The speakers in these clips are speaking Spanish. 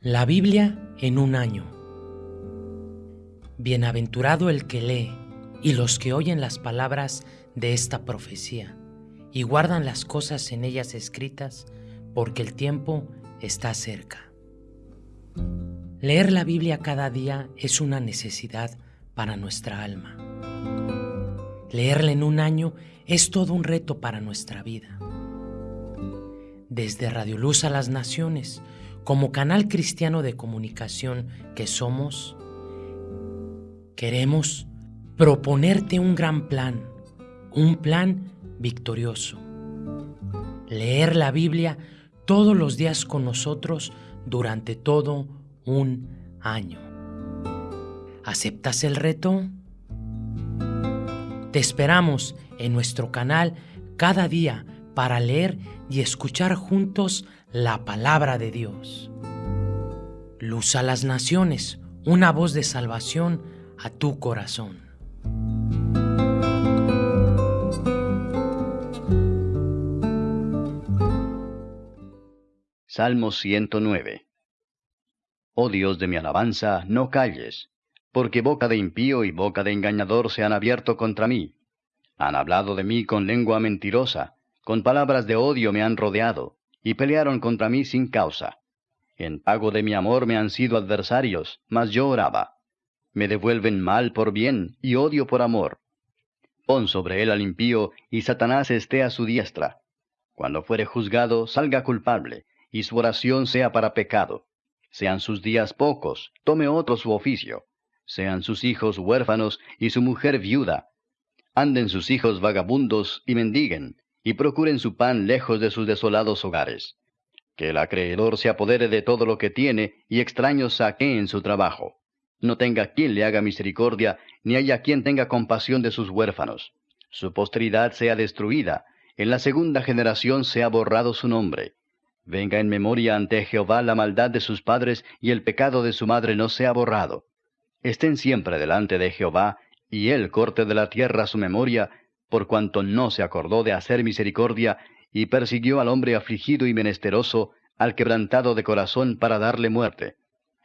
La Biblia en un año. Bienaventurado el que lee y los que oyen las palabras de esta profecía y guardan las cosas en ellas escritas, porque el tiempo está cerca. Leer la Biblia cada día es una necesidad para nuestra alma. Leerla en un año es todo un reto para nuestra vida. Desde Radio Luz a las Naciones, como canal cristiano de comunicación que somos, queremos proponerte un gran plan, un plan victorioso. Leer la Biblia todos los días con nosotros durante todo un año. ¿Aceptas el reto? Te esperamos en nuestro canal cada día para leer y escuchar juntos la palabra de Dios. Luz a las naciones, una voz de salvación a tu corazón. Salmo 109 Oh Dios de mi alabanza, no calles, porque boca de impío y boca de engañador se han abierto contra mí. Han hablado de mí con lengua mentirosa, con palabras de odio me han rodeado y pelearon contra mí sin causa. En pago de mi amor me han sido adversarios, mas yo oraba. Me devuelven mal por bien y odio por amor. Pon sobre él al impío, y Satanás esté a su diestra. Cuando fuere juzgado, salga culpable, y su oración sea para pecado. Sean sus días pocos, tome otro su oficio. Sean sus hijos huérfanos y su mujer viuda. Anden sus hijos vagabundos y mendiguen, y procuren su pan lejos de sus desolados hogares. Que el acreedor se apodere de todo lo que tiene y extraños saqueen su trabajo. No tenga quien le haga misericordia, ni haya quien tenga compasión de sus huérfanos. Su posteridad sea destruida, en la segunda generación sea borrado su nombre. Venga en memoria ante Jehová la maldad de sus padres y el pecado de su madre no sea borrado. Estén siempre delante de Jehová, y él corte de la tierra su memoria, por cuanto no se acordó de hacer misericordia, y persiguió al hombre afligido y menesteroso, al quebrantado de corazón para darle muerte.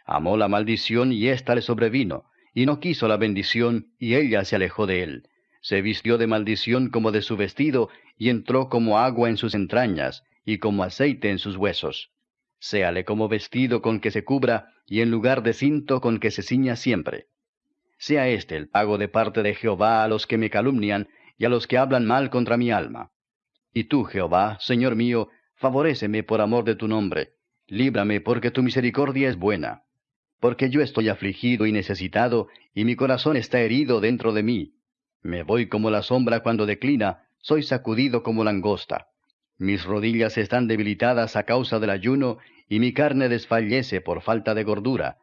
Amó la maldición y ésta le sobrevino, y no quiso la bendición, y ella se alejó de él. Se vistió de maldición como de su vestido, y entró como agua en sus entrañas, y como aceite en sus huesos. Séale como vestido con que se cubra, y en lugar de cinto con que se ciña siempre. Sea este el pago de parte de Jehová a los que me calumnian, y a los que hablan mal contra mi alma. Y tú, Jehová, Señor mío, favoréceme por amor de tu nombre, líbrame porque tu misericordia es buena. Porque yo estoy afligido y necesitado, y mi corazón está herido dentro de mí. Me voy como la sombra cuando declina, soy sacudido como langosta. Mis rodillas están debilitadas a causa del ayuno, y mi carne desfallece por falta de gordura.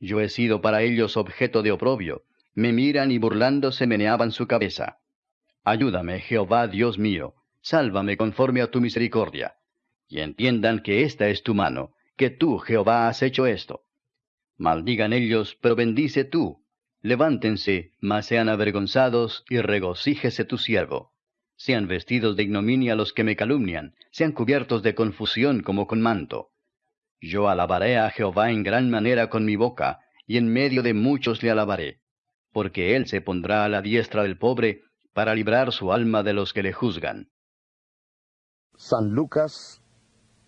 Yo he sido para ellos objeto de oprobio, me miran y burlándose meneaban su cabeza. Ayúdame, Jehová Dios mío, sálvame conforme a tu misericordia. Y entiendan que esta es tu mano, que tú, Jehová, has hecho esto. Maldigan ellos, pero bendice tú. Levántense, mas sean avergonzados, y regocíjese tu siervo. Sean vestidos de ignominia los que me calumnian, sean cubiertos de confusión como con manto. Yo alabaré a Jehová en gran manera con mi boca, y en medio de muchos le alabaré, porque él se pondrá a la diestra del pobre, para librar su alma de los que le juzgan. San Lucas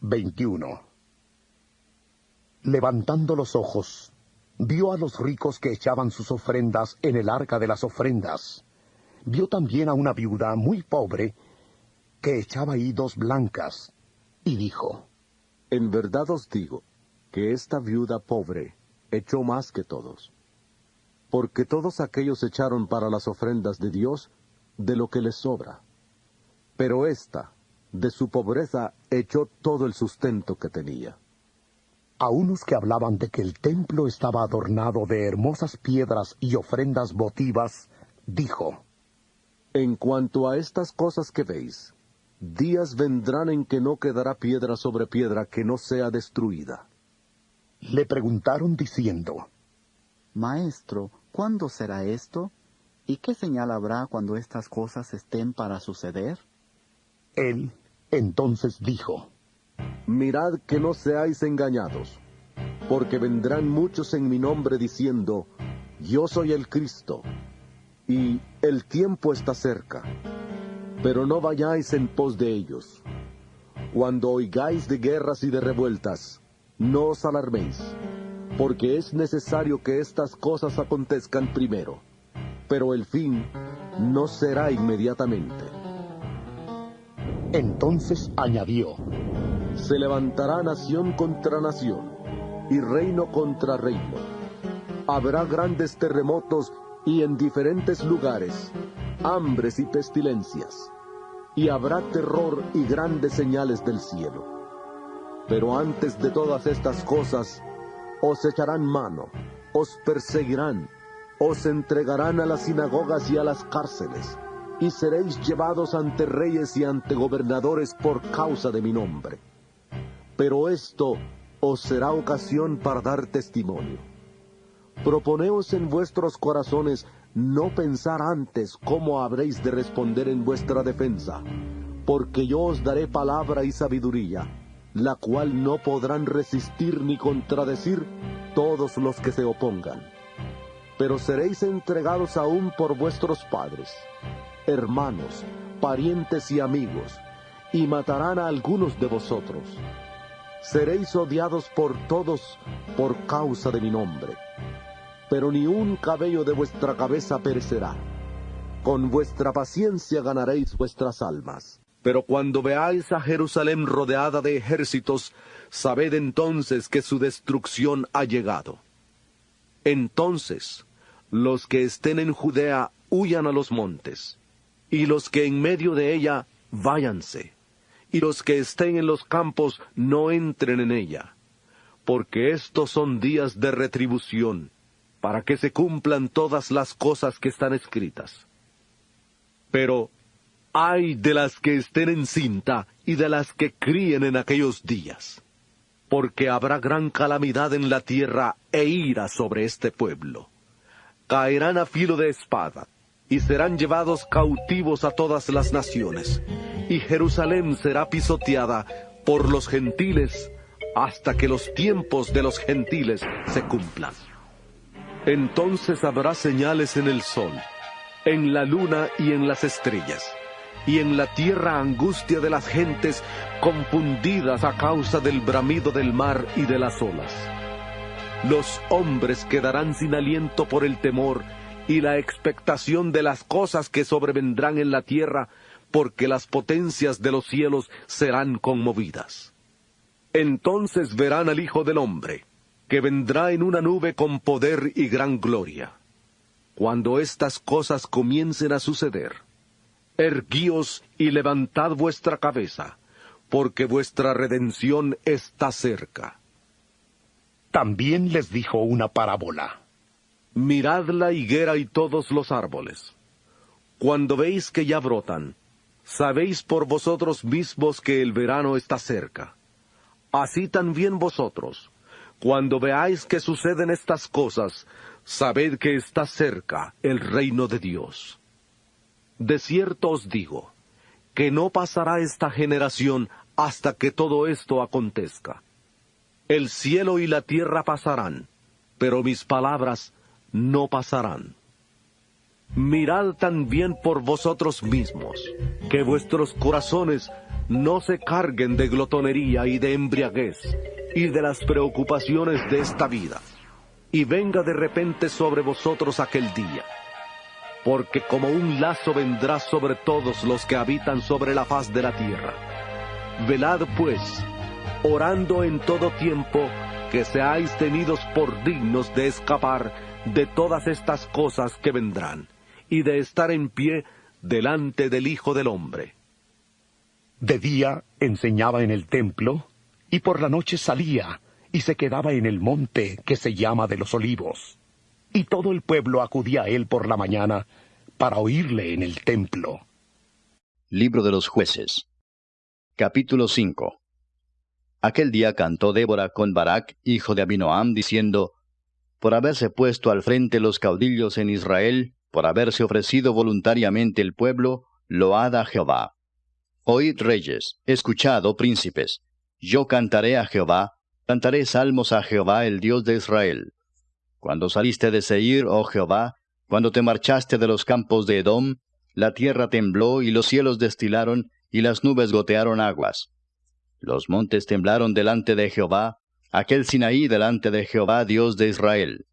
21 Levantando los ojos, vio a los ricos que echaban sus ofrendas en el arca de las ofrendas. Vio también a una viuda muy pobre que echaba ahí dos blancas, y dijo, En verdad os digo que esta viuda pobre echó más que todos, porque todos aquellos echaron para las ofrendas de Dios de lo que les sobra. Pero ésta, de su pobreza, echó todo el sustento que tenía. A unos que hablaban de que el templo estaba adornado de hermosas piedras y ofrendas votivas, dijo, En cuanto a estas cosas que veis, días vendrán en que no quedará piedra sobre piedra que no sea destruida. Le preguntaron diciendo, Maestro, ¿cuándo será esto? ¿Y qué señal habrá cuando estas cosas estén para suceder? Él entonces dijo, Mirad que no seáis engañados, porque vendrán muchos en mi nombre diciendo, Yo soy el Cristo, y el tiempo está cerca. Pero no vayáis en pos de ellos. Cuando oigáis de guerras y de revueltas, no os alarméis, porque es necesario que estas cosas acontezcan primero, pero el fin no será inmediatamente. Entonces añadió, Se levantará nación contra nación y reino contra reino. Habrá grandes terremotos y en diferentes lugares, hambres y pestilencias, y habrá terror y grandes señales del cielo. Pero antes de todas estas cosas, os echarán mano, os perseguirán, os entregarán a las sinagogas y a las cárceles, y seréis llevados ante reyes y ante gobernadores por causa de mi nombre. Pero esto os será ocasión para dar testimonio. Proponeos en vuestros corazones no pensar antes cómo habréis de responder en vuestra defensa, porque yo os daré palabra y sabiduría, la cual no podrán resistir ni contradecir todos los que se opongan. Pero seréis entregados aún por vuestros padres, hermanos, parientes y amigos, y matarán a algunos de vosotros. Seréis odiados por todos por causa de mi nombre pero ni un cabello de vuestra cabeza perecerá. Con vuestra paciencia ganaréis vuestras almas. Pero cuando veáis a Jerusalén rodeada de ejércitos, sabed entonces que su destrucción ha llegado. Entonces, los que estén en Judea huyan a los montes, y los que en medio de ella váyanse, y los que estén en los campos no entren en ella, porque estos son días de retribución para que se cumplan todas las cosas que están escritas. Pero ay de las que estén en cinta y de las que críen en aquellos días, porque habrá gran calamidad en la tierra e ira sobre este pueblo. Caerán a filo de espada, y serán llevados cautivos a todas las naciones, y Jerusalén será pisoteada por los gentiles hasta que los tiempos de los gentiles se cumplan. Entonces habrá señales en el sol, en la luna y en las estrellas, y en la tierra angustia de las gentes confundidas a causa del bramido del mar y de las olas. Los hombres quedarán sin aliento por el temor y la expectación de las cosas que sobrevendrán en la tierra, porque las potencias de los cielos serán conmovidas. Entonces verán al Hijo del Hombre, que vendrá en una nube con poder y gran gloria. Cuando estas cosas comiencen a suceder, erguíos y levantad vuestra cabeza, porque vuestra redención está cerca. También les dijo una parábola. Mirad la higuera y todos los árboles. Cuando veis que ya brotan, sabéis por vosotros mismos que el verano está cerca. Así también vosotros, cuando veáis que suceden estas cosas, sabed que está cerca el reino de Dios. De cierto os digo, que no pasará esta generación hasta que todo esto acontezca. El cielo y la tierra pasarán, pero mis palabras no pasarán. Mirad también por vosotros mismos, que vuestros corazones no se carguen de glotonería y de embriaguez, y de las preocupaciones de esta vida, y venga de repente sobre vosotros aquel día. Porque como un lazo vendrá sobre todos los que habitan sobre la faz de la tierra. Velad pues, orando en todo tiempo, que seáis tenidos por dignos de escapar de todas estas cosas que vendrán, y de estar en pie delante del Hijo del Hombre. De día enseñaba en el templo, y por la noche salía y se quedaba en el monte que se llama de los olivos. Y todo el pueblo acudía a él por la mañana para oírle en el templo. Libro de los jueces. Capítulo 5. Aquel día cantó Débora con Barak, hijo de Abinoam, diciendo, Por haberse puesto al frente los caudillos en Israel, por haberse ofrecido voluntariamente el pueblo, load a Jehová. Oíd reyes, escuchad, oh príncipes, yo cantaré a Jehová, Cantaré salmos a Jehová, el Dios de Israel. Cuando saliste de Seir, oh Jehová, cuando te marchaste de los campos de Edom, la tierra tembló y los cielos destilaron y las nubes gotearon aguas. Los montes temblaron delante de Jehová, aquel Sinaí delante de Jehová, Dios de Israel.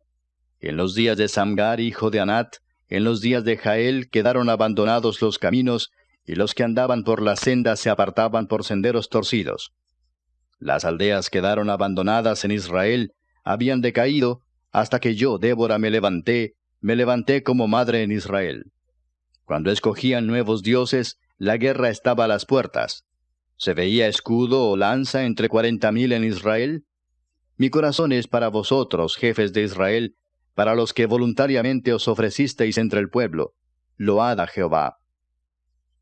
En los días de Samgar, hijo de Anat, en los días de Jael quedaron abandonados los caminos, y los que andaban por las sendas se apartaban por senderos torcidos. Las aldeas quedaron abandonadas en Israel, habían decaído, hasta que yo, Débora, me levanté, me levanté como madre en Israel. Cuando escogían nuevos dioses, la guerra estaba a las puertas. ¿Se veía escudo o lanza entre cuarenta mil en Israel? Mi corazón es para vosotros, jefes de Israel, para los que voluntariamente os ofrecisteis entre el pueblo. Load a Jehová.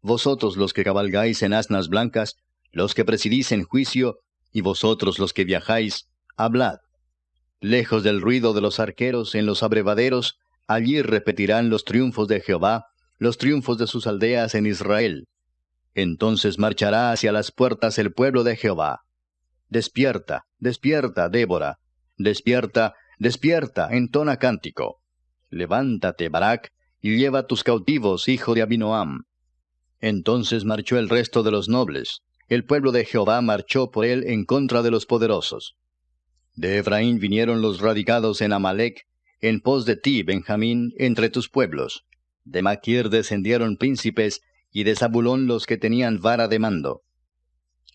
Vosotros los que cabalgáis en asnas blancas, los que presidís en juicio, y vosotros los que viajáis, hablad. Lejos del ruido de los arqueros en los abrevaderos, allí repetirán los triunfos de Jehová, los triunfos de sus aldeas en Israel. Entonces marchará hacia las puertas el pueblo de Jehová. Despierta, despierta, Débora. Despierta, despierta, entona cántico. Levántate, Barak, y lleva tus cautivos, hijo de Abinoam. Entonces marchó el resto de los nobles. El pueblo de Jehová marchó por él en contra de los poderosos. De Efraín vinieron los radicados en Amalek, en pos de ti, Benjamín, entre tus pueblos. De Maquir descendieron príncipes, y de Zabulón los que tenían vara de mando.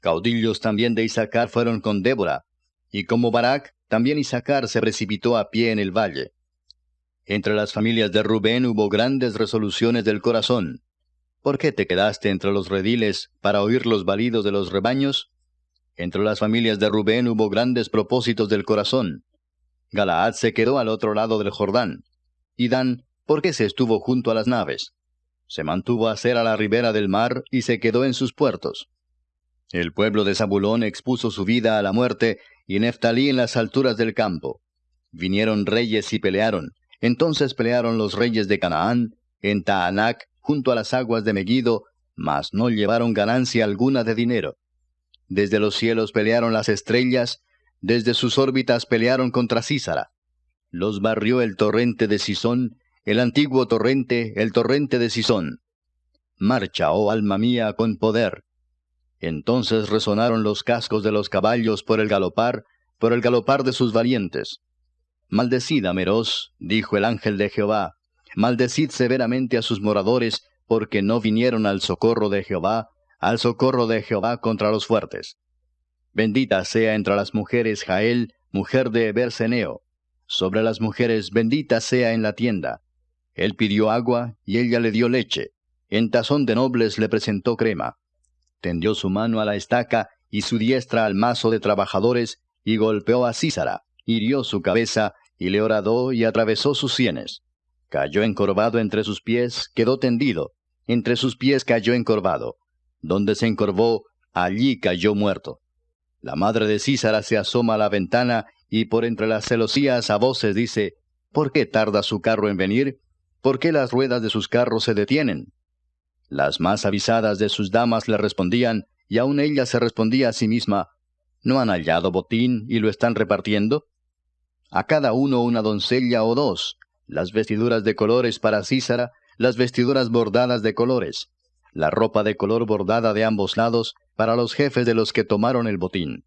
Caudillos también de Isaacar fueron con Débora, y como Barak, también Isaacar se precipitó a pie en el valle. Entre las familias de Rubén hubo grandes resoluciones del corazón. ¿Por qué te quedaste entre los rediles para oír los balidos de los rebaños? Entre las familias de Rubén hubo grandes propósitos del corazón. Galaad se quedó al otro lado del Jordán. Y Dan ¿Por qué se estuvo junto a las naves. Se mantuvo a ser a la ribera del mar y se quedó en sus puertos. El pueblo de Zabulón expuso su vida a la muerte, y Neftalí en las alturas del campo. Vinieron reyes y pelearon. Entonces pelearon los reyes de Canaán, en Taanac, junto a las aguas de Megiddo, mas no llevaron ganancia alguna de dinero. Desde los cielos pelearon las estrellas, desde sus órbitas pelearon contra Císara. Los barrió el torrente de Sisón, el antiguo torrente, el torrente de Sisón. Marcha, oh alma mía, con poder. Entonces resonaron los cascos de los caballos por el galopar, por el galopar de sus valientes. Maldecid a Meroz, dijo el ángel de Jehová, maldecid severamente a sus moradores, porque no vinieron al socorro de Jehová, al socorro de Jehová contra los fuertes. Bendita sea entre las mujeres Jael, mujer de Eberseneo. Sobre las mujeres bendita sea en la tienda. Él pidió agua y ella le dio leche. En tazón de nobles le presentó crema. Tendió su mano a la estaca y su diestra al mazo de trabajadores y golpeó a Císara, hirió su cabeza y le horadó y atravesó sus sienes. Cayó encorvado entre sus pies, quedó tendido. Entre sus pies cayó encorvado. Donde se encorvó, allí cayó muerto. La madre de Císara se asoma a la ventana y por entre las celosías a voces dice, ¿Por qué tarda su carro en venir? ¿Por qué las ruedas de sus carros se detienen? Las más avisadas de sus damas le respondían, y aun ella se respondía a sí misma, ¿no han hallado botín y lo están repartiendo? A cada uno una doncella o dos, las vestiduras de colores para Císara, las vestiduras bordadas de colores, la ropa de color bordada de ambos lados para los jefes de los que tomaron el botín.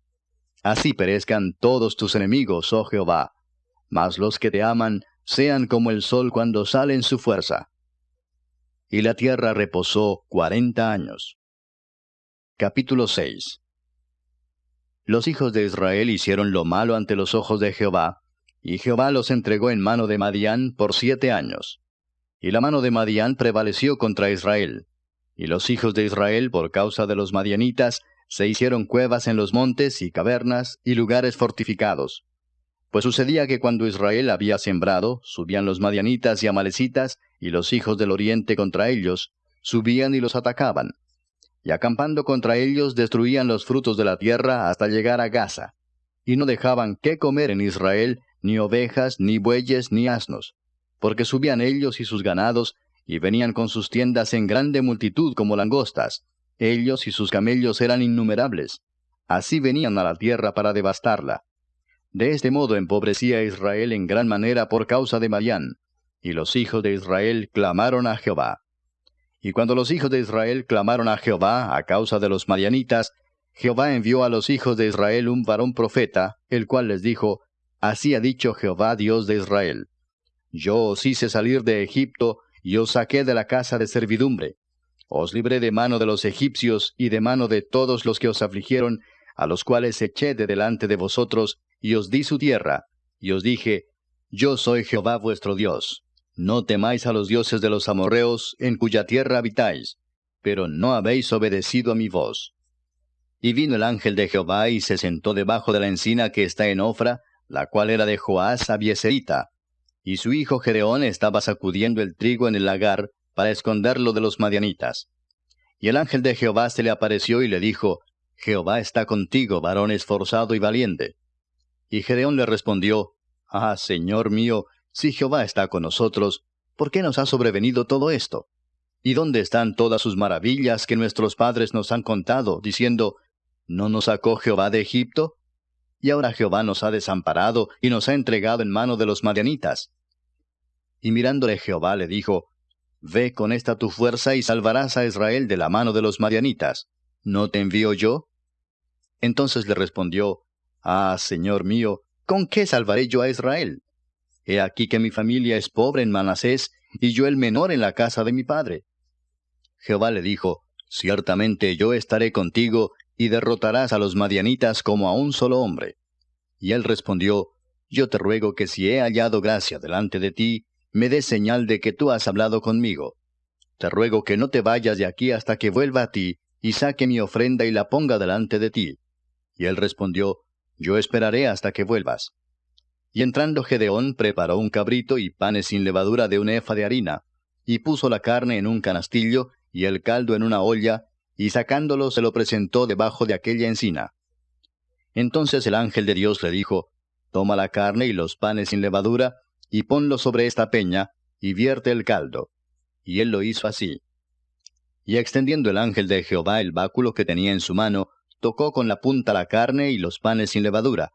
Así perezcan todos tus enemigos, oh Jehová. Mas los que te aman sean como el sol cuando sale en su fuerza. Y la tierra reposó cuarenta años. Capítulo 6 Los hijos de Israel hicieron lo malo ante los ojos de Jehová, y Jehová los entregó en mano de Madián por siete años. Y la mano de Madián prevaleció contra Israel. Y los hijos de Israel, por causa de los madianitas, se hicieron cuevas en los montes y cavernas y lugares fortificados. Pues sucedía que cuando Israel había sembrado, subían los madianitas y amalecitas y los hijos del oriente contra ellos, subían y los atacaban. Y acampando contra ellos destruían los frutos de la tierra hasta llegar a Gaza. Y no dejaban qué comer en Israel, ni ovejas, ni bueyes, ni asnos. Porque subían ellos y sus ganados, y venían con sus tiendas en grande multitud como langostas. Ellos y sus camellos eran innumerables. Así venían a la tierra para devastarla De este modo empobrecía Israel en gran manera por causa de Madián, y los hijos de Israel clamaron a Jehová. Y cuando los hijos de Israel clamaron a Jehová a causa de los madianitas, Jehová envió a los hijos de Israel un varón profeta, el cual les dijo, Así ha dicho Jehová Dios de Israel. Yo os hice salir de Egipto, y os saqué de la casa de servidumbre. Os libré de mano de los egipcios y de mano de todos los que os afligieron, a los cuales eché de delante de vosotros, y os di su tierra, y os dije, Yo soy Jehová vuestro Dios. No temáis a los dioses de los amorreos, en cuya tierra habitáis, pero no habéis obedecido a mi voz. Y vino el ángel de Jehová y se sentó debajo de la encina que está en Ofra, la cual era de Joás Abieserita. Y su hijo Gedeón estaba sacudiendo el trigo en el lagar, para esconderlo de los madianitas. Y el ángel de Jehová se le apareció y le dijo, Jehová está contigo, varón esforzado y valiente. Y Gedeón le respondió, Ah, Señor mío, si Jehová está con nosotros, ¿por qué nos ha sobrevenido todo esto? ¿Y dónde están todas sus maravillas que nuestros padres nos han contado, diciendo, ¿no nos sacó Jehová de Egipto? Y ahora Jehová nos ha desamparado y nos ha entregado en mano de los madianitas. Y mirándole Jehová le dijo, Ve con esta tu fuerza y salvarás a Israel de la mano de los madianitas. ¿No te envío yo? Entonces le respondió, Ah, Señor mío, ¿con qué salvaré yo a Israel? He aquí que mi familia es pobre en Manasés, y yo el menor en la casa de mi padre. Jehová le dijo, Ciertamente yo estaré contigo, y derrotarás a los madianitas como a un solo hombre. Y él respondió, Yo te ruego que si he hallado gracia delante de ti, me des señal de que tú has hablado conmigo. Te ruego que no te vayas de aquí hasta que vuelva a ti, y saque mi ofrenda y la ponga delante de ti. Y él respondió, Yo esperaré hasta que vuelvas. Y entrando Gedeón preparó un cabrito y panes sin levadura de un efa de harina, y puso la carne en un canastillo y el caldo en una olla, y sacándolo se lo presentó debajo de aquella encina. Entonces el ángel de Dios le dijo, Toma la carne y los panes sin levadura, y ponlo sobre esta peña, y vierte el caldo. Y él lo hizo así. Y extendiendo el ángel de Jehová el báculo que tenía en su mano, tocó con la punta la carne y los panes sin levadura,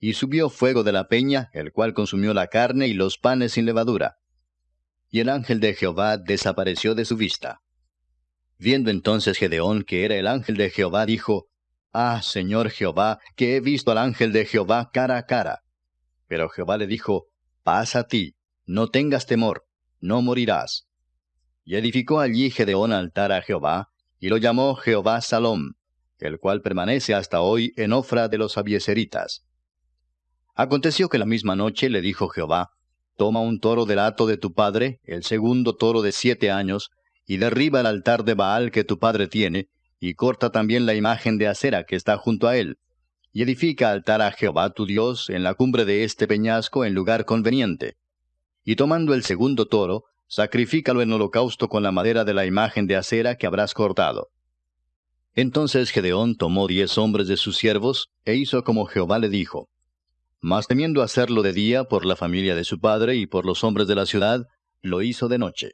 y subió fuego de la peña, el cual consumió la carne y los panes sin levadura. Y el ángel de Jehová desapareció de su vista. Viendo entonces Gedeón que era el ángel de Jehová, dijo, Ah, Señor Jehová, que he visto al ángel de Jehová cara a cara. Pero Jehová le dijo, Paz a ti, no tengas temor, no morirás. Y edificó allí Gedeón altar a Jehová, y lo llamó Jehová Salom, el cual permanece hasta hoy en Ofra de los Abieseritas. Aconteció que la misma noche le dijo Jehová, Toma un toro del hato de tu padre, el segundo toro de siete años, y derriba el altar de Baal que tu padre tiene, y corta también la imagen de acera que está junto a él, y edifica altar a Jehová tu Dios en la cumbre de este peñasco en lugar conveniente. Y tomando el segundo toro, sacrifícalo en holocausto con la madera de la imagen de acera que habrás cortado. Entonces Gedeón tomó diez hombres de sus siervos, e hizo como Jehová le dijo. Mas temiendo hacerlo de día por la familia de su padre y por los hombres de la ciudad, lo hizo de noche.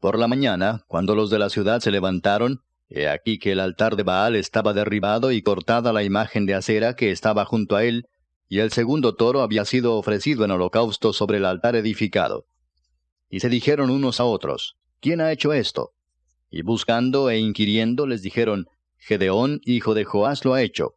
Por la mañana, cuando los de la ciudad se levantaron, he aquí que el altar de Baal estaba derribado y cortada la imagen de acera que estaba junto a él, y el segundo toro había sido ofrecido en holocausto sobre el altar edificado. Y se dijeron unos a otros, ¿quién ha hecho esto? Y buscando e inquiriendo les dijeron, Gedeón, hijo de Joás, lo ha hecho.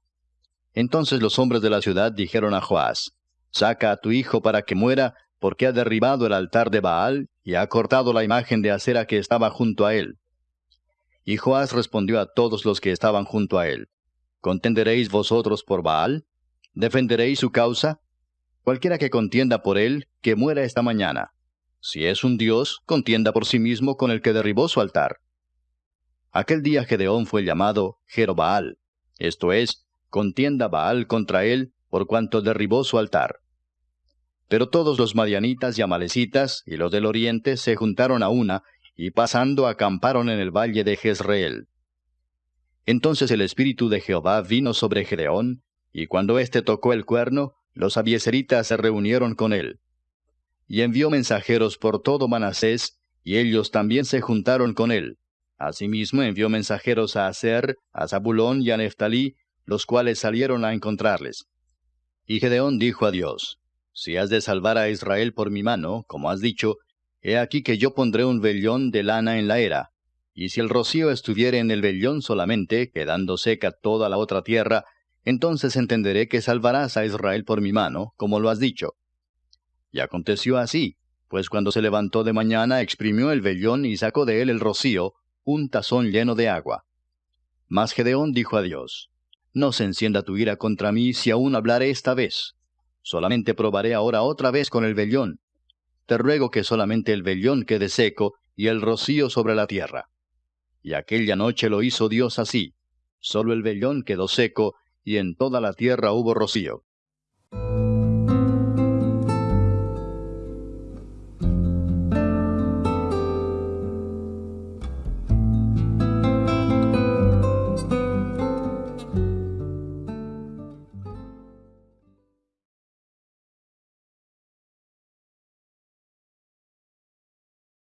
Entonces los hombres de la ciudad dijeron a Joás, Saca a tu hijo para que muera, porque ha derribado el altar de Baal y ha cortado la imagen de acera que estaba junto a él. Y Joás respondió a todos los que estaban junto a él, ¿Contenderéis vosotros por Baal? ¿Defenderéis su causa? Cualquiera que contienda por él, que muera esta mañana. Si es un dios, contienda por sí mismo con el que derribó su altar. Aquel día Gedeón fue llamado Jerobaal, esto es, contienda Baal contra él, por cuanto derribó su altar. Pero todos los madianitas y amalecitas y los del oriente se juntaron a una, y pasando acamparon en el valle de Jezreel. Entonces el espíritu de Jehová vino sobre Gedeón, y cuando éste tocó el cuerno, los abieseritas se reunieron con él. Y envió mensajeros por todo Manasés, y ellos también se juntaron con él. Asimismo envió mensajeros a Aser, a Zabulón y a Neftalí, los cuales salieron a encontrarles. Y Gedeón dijo a Dios, Si has de salvar a Israel por mi mano, como has dicho, he aquí que yo pondré un vellón de lana en la era, y si el rocío estuviere en el vellón solamente, quedando seca toda la otra tierra, entonces entenderé que salvarás a Israel por mi mano, como lo has dicho. Y aconteció así, pues cuando se levantó de mañana exprimió el vellón y sacó de él el rocío, un tazón lleno de agua. Mas Gedeón dijo a Dios, No se encienda tu ira contra mí si aún hablaré esta vez. Solamente probaré ahora otra vez con el vellón. Te ruego que solamente el vellón quede seco y el rocío sobre la tierra. Y aquella noche lo hizo Dios así. Solo el vellón quedó seco y en toda la tierra hubo rocío.